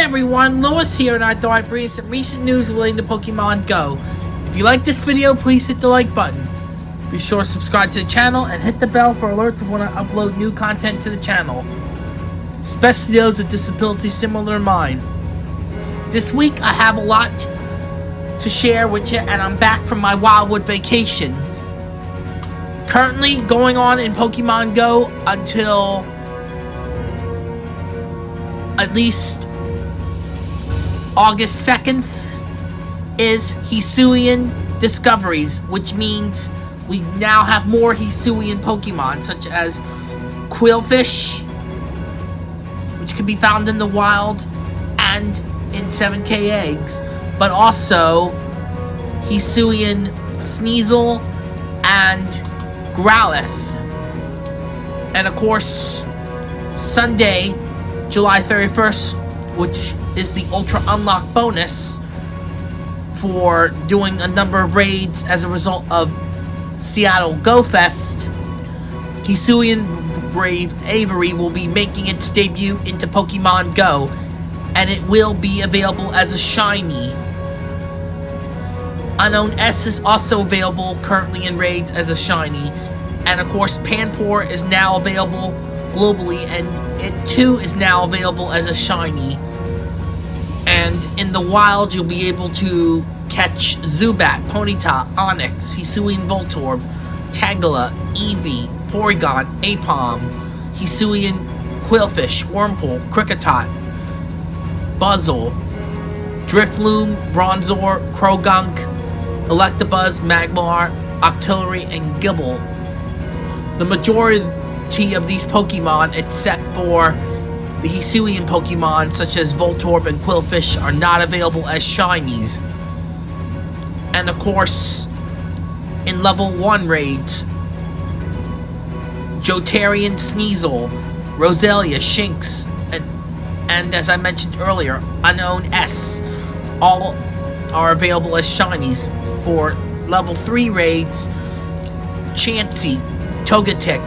everyone, Lewis here, and I thought I'd bring you some recent news relating to Pokemon Go. If you like this video, please hit the like button. Be sure to subscribe to the channel and hit the bell for alerts of when I upload new content to the channel. Especially those with disabilities similar to mine. This week, I have a lot to share with you, and I'm back from my Wildwood vacation. Currently going on in Pokemon Go until at least August 2nd is Hisuian Discoveries, which means we now have more Hisuian Pokemon, such as Qwilfish, which can be found in the wild and in 7k eggs, but also Hisuian Sneasel and Growlithe. And of course, Sunday, July 31st, which is the Ultra Unlock bonus for doing a number of raids as a result of Seattle Go Fest. Hisuian Brave Avery will be making its debut into Pokemon Go, and it will be available as a shiny. Unknown S is also available currently in raids as a shiny, and of course Panpour is now available globally, and it too is now available as a shiny. And in the wild, you'll be able to catch Zubat, Ponyta, Onix, Hisuian Voltorb, Tangela, Eevee, Porygon, Aipom, Hisuian Qwilfish, Wurmple, Kricketot, Buizel, Drifloon, Bronzor, Croagunk, Electabuzz, Magmar, Octillery, and Gible. The majority of these Pokemon, except for the Hisuian Pokemon such as Voltorb and Qwilfish are not available as shinies. And of course, in level 1 raids, Jotarian Sneasel, Roselia, Shinx, and, and as I mentioned earlier, Unknown S, all are available as shinies. For level 3 raids, Chansey, Togetic,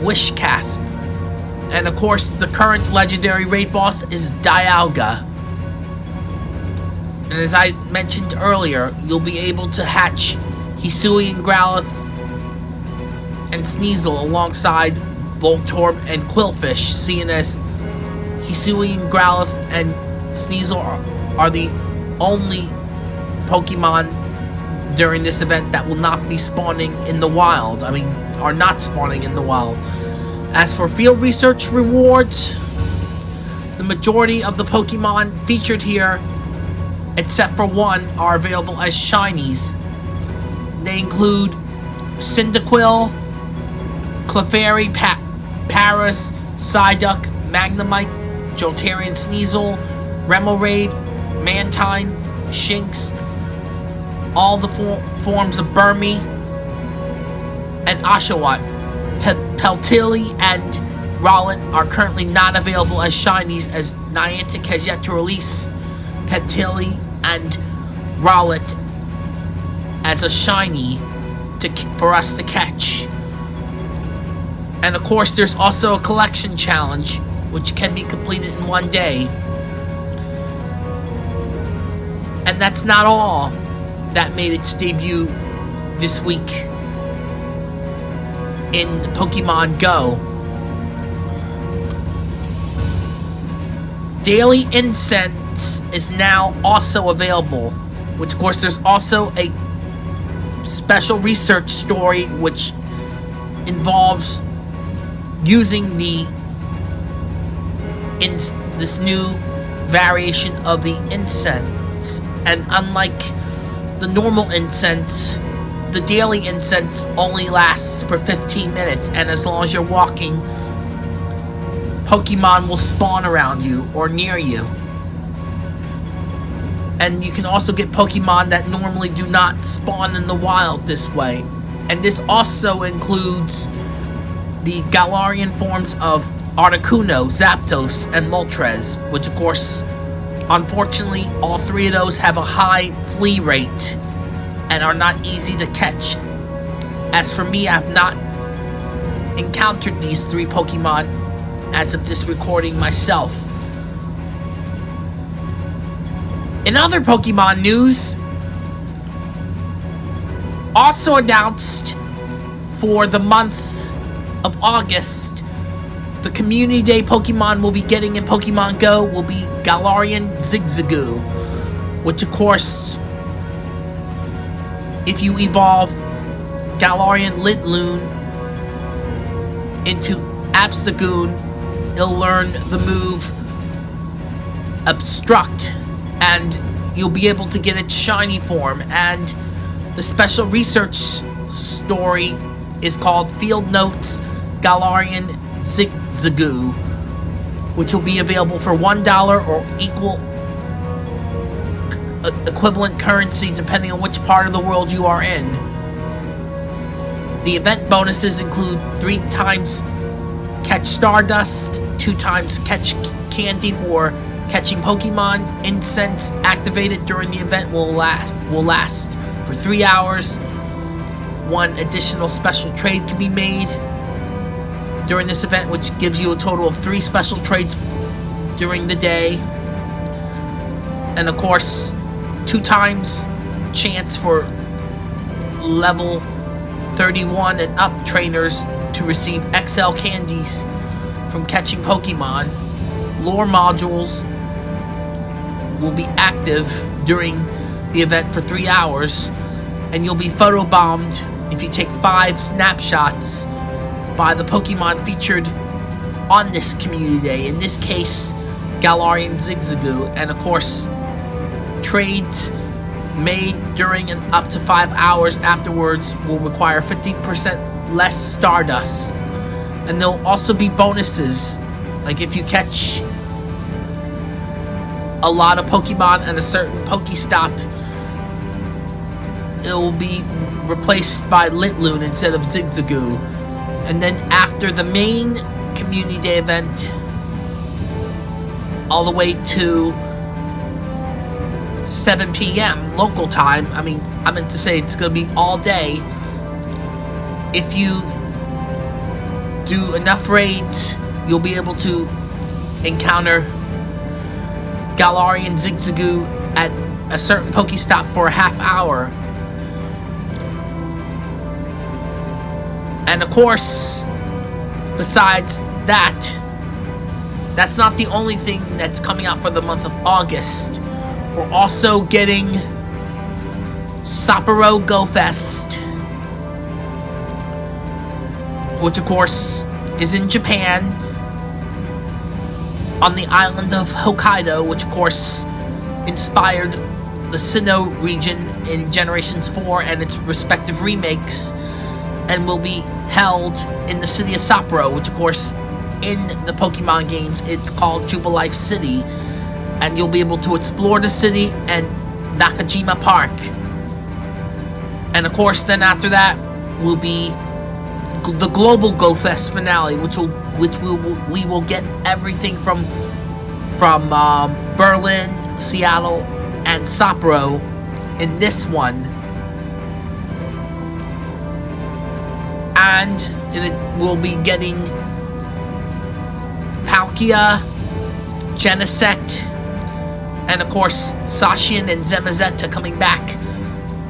Whiscash. And of course, the current legendary raid boss is Dialga. And as I mentioned earlier, you'll be able to hatch Hisuian Growlithe and Sneasel alongside Voltorb and Qwilfish, seeing as Hisuian Growlithe and Sneasel are, are the only Pokemon during this event that will not be spawning in the wild. I mean, are not spawning in the wild. As for field research rewards, the majority of the Pokemon featured here, except for one, are available as shinies. They include Cyndaquil, Clefairy, pa Paras, Psyduck, Magnemite, Jolteon Sneasel, Remoraid, Mantine, Shinx, all the for forms of Burmy, and Oshawott. Petilil and Rowlet are currently not available as shinies as Niantic has yet to release Petilil and Rowlet as a shiny to, for us to catch. And of course there's also a collection challenge which can be completed in one day. And that's not all that made its debut this week in Pokemon Go. Daily Incense is now also available, which of course there's also a special research story which involves using the in this new variation of the incense and unlike the normal incense the daily incense only lasts for 15 minutes, and as long as you're walking, Pokemon will spawn around you or near you. And you can also get Pokemon that normally do not spawn in the wild this way. And this also includes the Galarian forms of Articuno, Zapdos, and Moltres, which of course, unfortunately, all three of those have a high flee rate and are not easy to catch. As for me, I've not encountered these three Pokemon as of this recording myself. In other Pokemon news, also announced for the month of August, the Community Day Pokemon we'll be getting in Pokemon Go will be Galarian Zigzagoon, which of course, if you evolve Galarian Linoone into Obstagoon, it'll learn the move Obstruct, and you'll be able to get its shiny form, and the special research story is called Field Notes Galarian Zigzagoon, which will be available for $1 or equal equivalent currency depending on which part of the world you are in. The event bonuses include 3 times catch Stardust, 2 times catch candy for catching Pokemon, incense activated during the event will last will last for 3 hours. One additional special trade can be made during this event, which gives you a total of 3 special trades during the day. And of course, 2 times chance for level 31 and up trainers to receive XL candies from catching Pokemon. Lure modules will be active during the event for three hours, and you'll be photobombed if you take five snapshots by the Pokemon featured on this community day. In this case, Galarian Zigzagoon, and of course, trades made during and up to five hours afterwards will require 50% less Stardust. And there'll also be bonuses, like if you catch a lot of Pokemon at a certain Pokestop, it will be replaced by Linoone instead of Zigzagoon. And then after the main Community Day event, all the way to 7 p.m. local time, I mean, I meant to say it's going to be all day. If you do enough raids, you'll be able to encounter Galarian Zigzagoon at a certain Pokestop for a half hour. And of course, besides that, that's not the only thing that's coming out for the month of August. We're also getting Sapporo Go Fest, which of course is in Japan on the island of Hokkaido, which of course inspired the Sinnoh region in Generations 4 and its respective remakes, and will be held in the city of Sapporo, which of course in the Pokemon games it's called Jubilife City, and you'll be able to explore the city and Nakajima Park. And of course then after that will be the global Go Fest finale, which will which we will, we will get everything from from um, Berlin, Seattle, and Sapporo in this one. And it will be getting Palkia, Genesect, and of course Zacian and Zamazenta coming back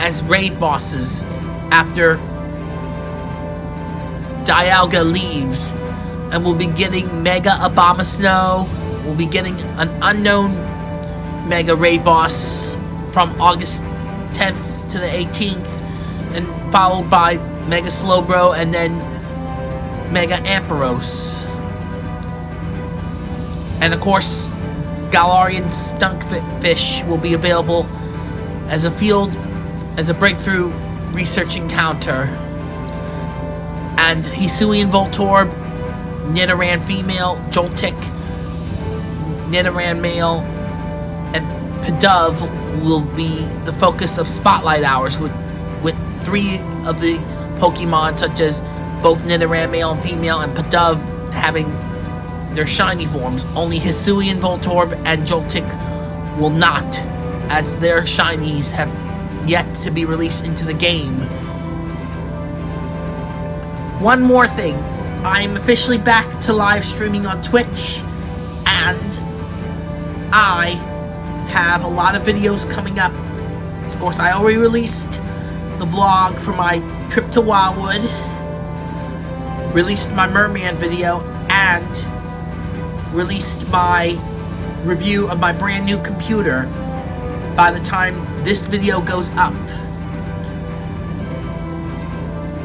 as raid bosses after Dialga leaves and we'll be getting Mega Abomasnow. We'll be getting an unknown Mega Raid Boss from August 10th to the 18th, and followed by Mega Slowbro and then Mega Ampharos. And of course, Galarian Stunfisk will be available as a field, as a breakthrough research encounter. And Hisuian Voltorb Nidoran female, Joltik, Nidoran male, and Pidove will be the focus of spotlight hours with with three of the Pokemon such as both Nidoran male and female and Pidove having their shiny forms. Only Hisuian Voltorb and Joltik will not, as their shinies have yet to be released into the game. One more thing I'm officially back to live streaming on Twitch, and I have a lot of videos coming up. Of course, I already released the vlog for my trip to Wildwood, released my Merman video, and released my review of my brand new computer by the time this video goes up.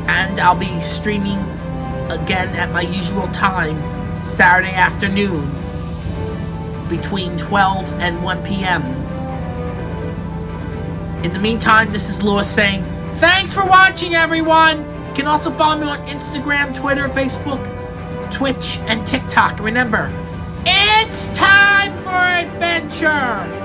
And I'll be streaming again at my usual time, Saturday afternoon, between 12 and 1 p.m. In the meantime, this is Lewis saying, Thanks for watching, everyone! You can also follow me on Instagram, Twitter, Facebook, Twitch, and TikTok. Remember, it's time for adventure!